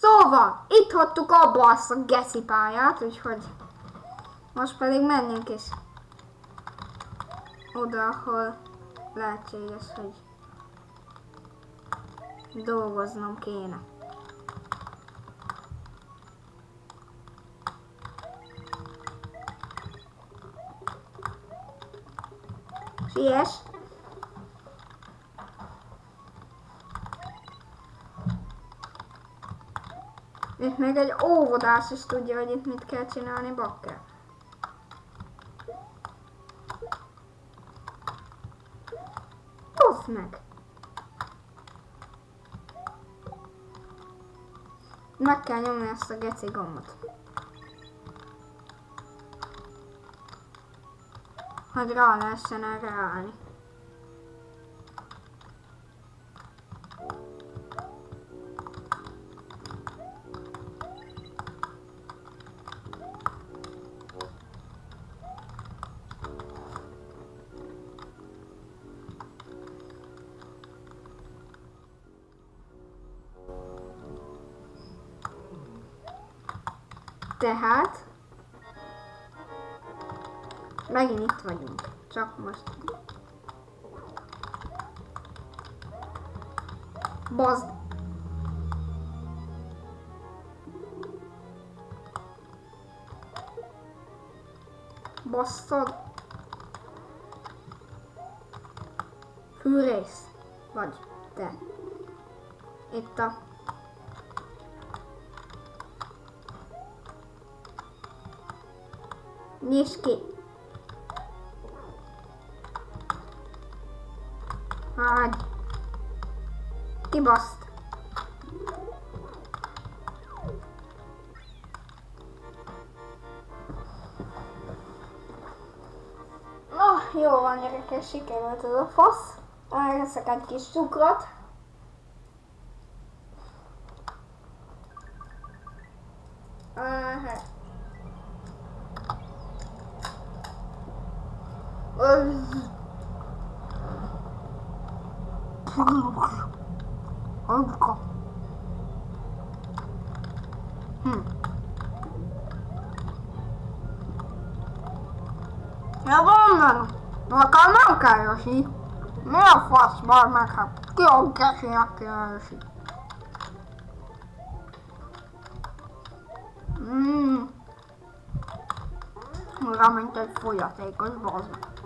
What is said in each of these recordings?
Szóval, itt hagytuk abba azt a geci pályát, úgyhogy most pedig menjünk is oda, ahol lehetséges, hogy dolgoznom kéne. Siess! Itt még egy óvodás is tudja, hogy itt mit kell csinálni, bakker. Tusz meg! Meg kell nyomni ezt a geci gombot. Hogy rá lehessen erre állni. Tehát megint itt vagyunk. Csak most. Bazd. Basszad. Fűrész. Vagy te. Itt a Nyisd ki. Hagy. Kibaszt. Na, jó van gyerekek, sikerült ez a fasz. Elveszek egy kis cukrot. Hm. Ja már. Nekem nem kell Yoshi. Mi a fasz már meg? Hát ki a gecinek kell Yoshi? Mmm. Olyan, mint egy folyatékos bazd.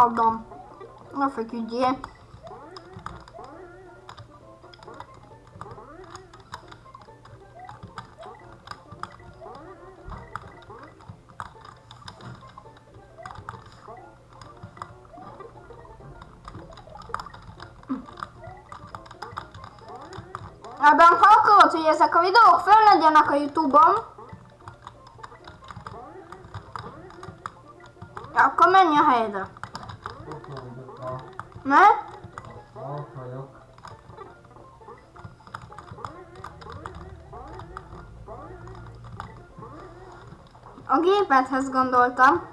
Adam. Ne feküdjél. Ádám, ha akarod, hogy ezek a videók fel legyenek a Youtube-on, akkor menj a helyedre. A... Gépedhez gondoltam.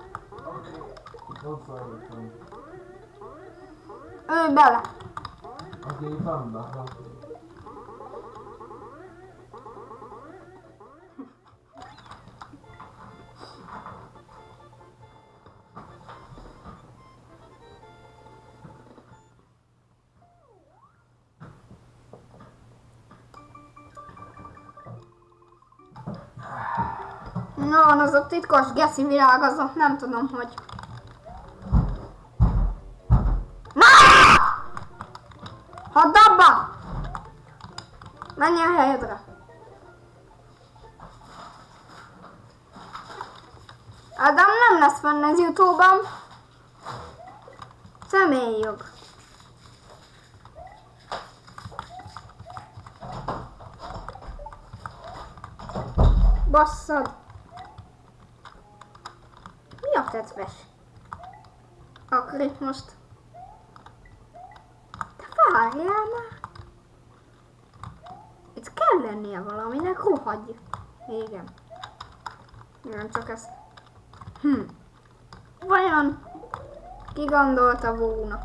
Ő bele. A gépembe. No, az a titkos geszi világ, az a nem tudom, hogy... Na! Hadd abba! Menj a helyedre. Ádám nem lesz fenn az Youtube-on. Személyjog. Basszad. A tetves? Akkor itt most... Te várjál már! Itt kell lennie valaminek, rohagy! Igen. Nem csak ezt. Hm. Vajon ki gondolta volna,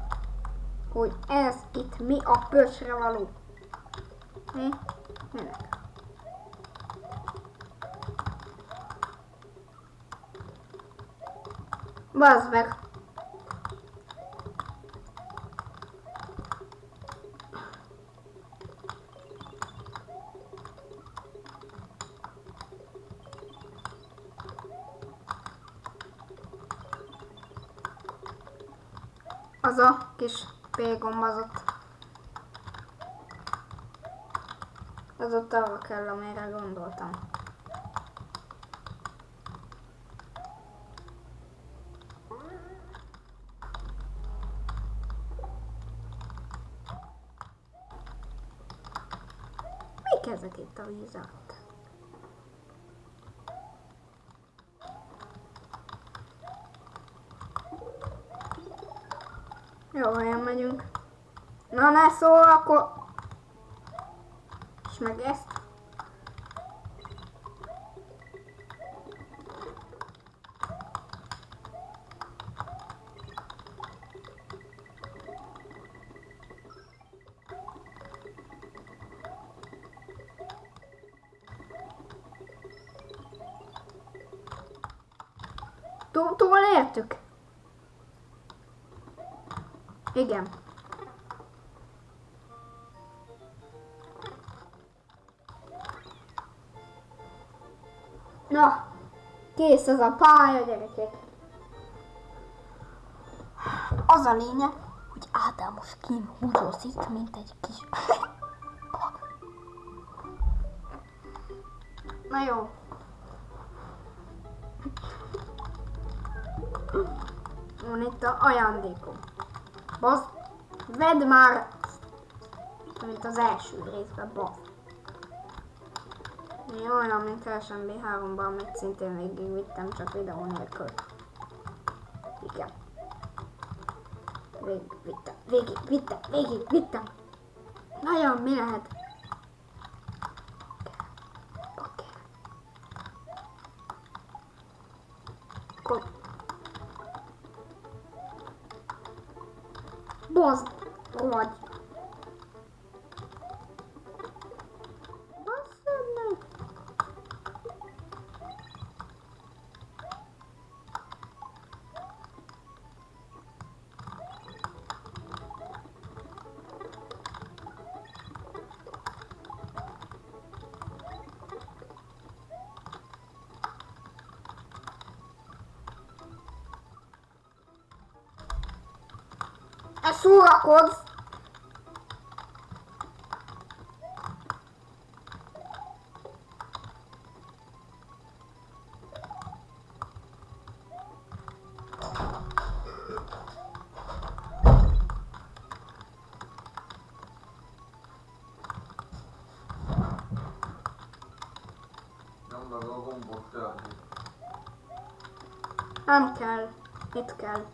hogy ez itt mi a pöcsre való? Mi? Minek? Bazd meg! Az a kis P-gomb az ott. Az ott arra kell, amire gondoltam. Ezek itt a víz alatt? Jó helyen megyünk. Na ne szól, akkor... És meg ezt. Túl értük? Igen. Na, kész az a pálya, gyerekek. Az a lényeg, hogy Ádám most kín húzózik, mint egy kis... Na jó. Van itt a ajándékom. Basz, vedd már, mint az első részben, basz. Olyan, mint Kelsen B3-ban, amit szintén végigvittem, csak videó nélkül. Igen. Végig vittem, végig vittem, végig vittem. Nagyon, mi lehet? Bazd, vagy. Kell. Nem kell. Itt kell.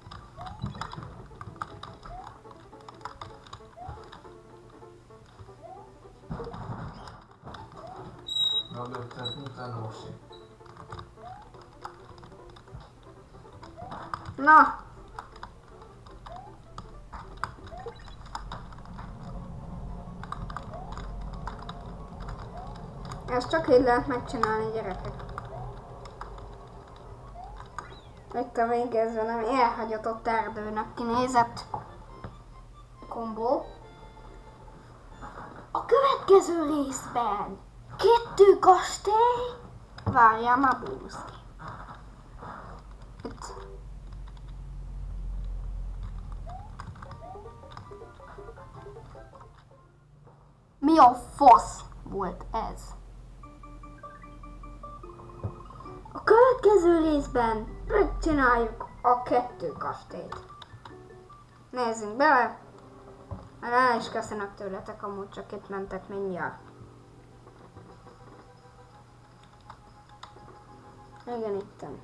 Mögötted minden hosi. Na! Ezt csak így lehet megcsinálni, gyerekek. Itt a végezve nem elhagyatott erdőnek kinézett kombó. A következő részben kettő kastély. Várjál már. Itt Mi a fasz volt ez? A következő részben megcsináljuk a kettő kastélyt. Nézzünk bele. Már el is köszönök tőletek, amúgy csak itt mentek mindjárt. Igen, ittem.